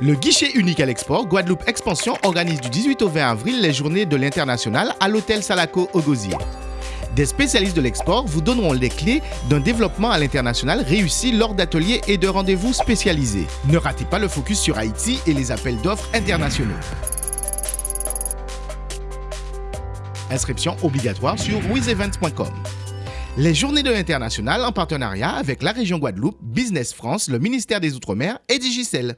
Le guichet unique à l'export, Guadeloupe Expansion organise du 18 au 20 avril les journées de l'international à l'hôtel Salaco au Gosier. Des spécialistes de l'export vous donneront les clés d'un développement à l'international réussi lors d'ateliers et de rendez-vous spécialisés. Ne ratez pas le focus sur Haïti et les appels d'offres internationaux. Inscription obligatoire sur wizevents.com. Les journées de l'international en partenariat avec la région Guadeloupe, Business France, le ministère des Outre-mer et Digicel.